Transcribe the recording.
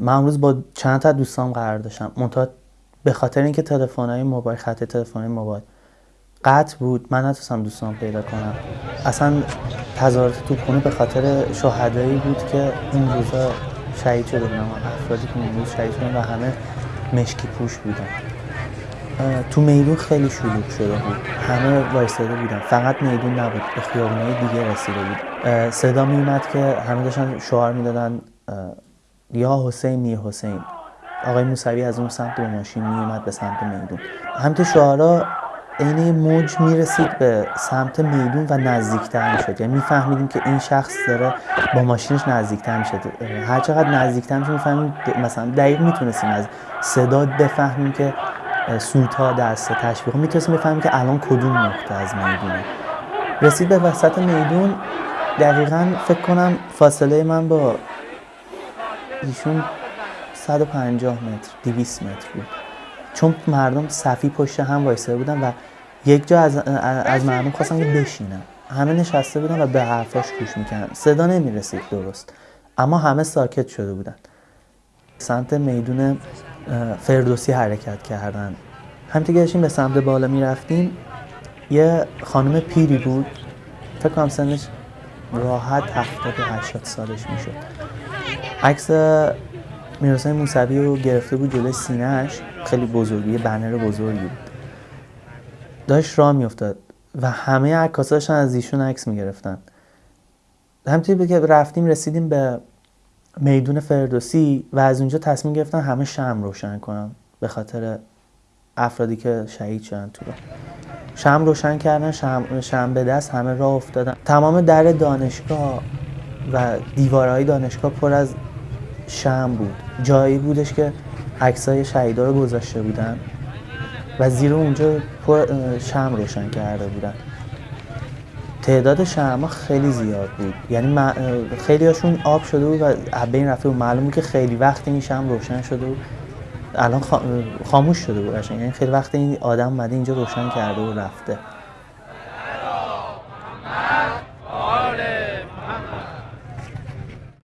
من امروز با چند تا دوستام قرار داشتم. منتها به خاطر اینکه تلفن‌های موبایل خط تلفن‌های موبایل قطع بود من نتونستم دوستان پیدا کنم. اصلا تظاهرات توپخونه به خاطر شهدایی بود که این روزا شهید شده بودن افرادی که اون روز شهید شدن و همه مشکی پوش بودن. تو میدون خیلی شلوغ شده بود. همه وایستاده بودن. فقط میدون نبود به خیابونای دیگه رسیده بود. صدا میومد که همه داشتن شعار می‌دادن یا حسین میر حسین. آقای موسوی از اون سمت با ماشین میومد به سمت میدون. همینطور شعارا عین موج می‌رسید به سمت میدون و نزدیکتر می‌شد. یعنی میفهمیدیم که این شخص داره با ماشینش نزدیکتر می‌شد. هر چقدر نزدیکتر می‌شد می‌فهمیم مثلا دقیق می‌تونستیم از صدا بفهمیم که سوتا دست تشویق. می‌تونستیم بفهمیم که الان کدوم نقطه از می‌دونه. رسید به وسط میدون. دقیقا فکر کنم فاصله من با ایشون 150 متر 200 متر بود. چون مردم صفی پشت هم وایساده بودن و یک جا از, از مردم خواستن که بشینن. همه نشسته بودن و به حرفاش گوش می‌کردن. صدا نمی‌رسید درست. اما همه ساکت شده بودن. سمت میدون فردوسی حرکت کردن. همینطور که داشتیم به سمت بالا می‌رفتیم یه خانم پیری بود. فکر کنم سنش راحت هفتاد و هشتاد سالش می‌شد. عکس میرحسین موسوی رو گرفته بود جلوی سینهش خیلی بزرگی بنر بزرگی بود. داشت راه میافتاد و همه عکاسا داشتن از ایشون عکس می‌گرفتن. همینطوری که رفتیم رسیدیم به میدون فردوسی و از اونجا تصمیم گرفتن همه شم روشن کنن به خاطر افرادی که شهید شدن تو رو شم روشن کردن شم, شم به دست همه راه افتادن. تمام در دانشگاه و دیوارهای دانشگاه پر از شم بود. جایی بودش که عکسای شهیدا رو گذاشته بودن و زیر اونجا پر شم روشن کرده بودن. تعداد شمع خیلی زیاد بود. یعنی خیلی هاشون آب شده بود و بین رفته بود. معلوم که خیلی وقت این شم روشن شده بود. الان خاموش شده بود یعنی خیلی وقت این آدم اومده اینجا روشن کرده و رفته.